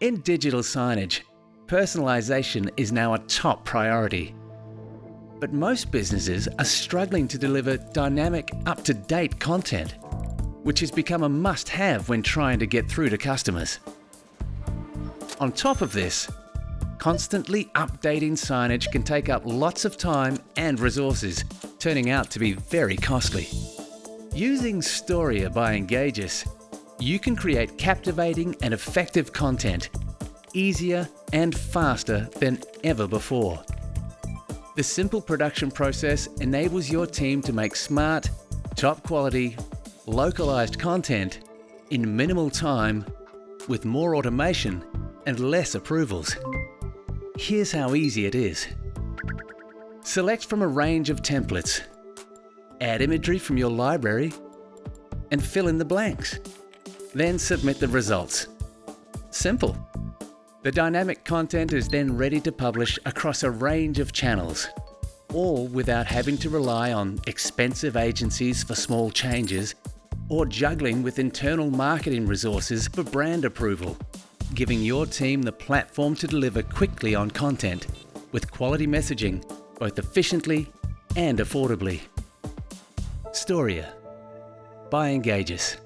In digital signage, personalisation is now a top priority. But most businesses are struggling to deliver dynamic, up-to-date content, which has become a must-have when trying to get through to customers. On top of this, constantly updating signage can take up lots of time and resources, turning out to be very costly. Using Storia by Engagis, you can create captivating and effective content easier and faster than ever before. The simple production process enables your team to make smart, top quality, localized content in minimal time with more automation and less approvals. Here's how easy it is. Select from a range of templates, add imagery from your library, and fill in the blanks. Then submit the results. Simple. The dynamic content is then ready to publish across a range of channels, all without having to rely on expensive agencies for small changes or juggling with internal marketing resources for brand approval, giving your team the platform to deliver quickly on content with quality messaging both efficiently and affordably. Storia by Engagis.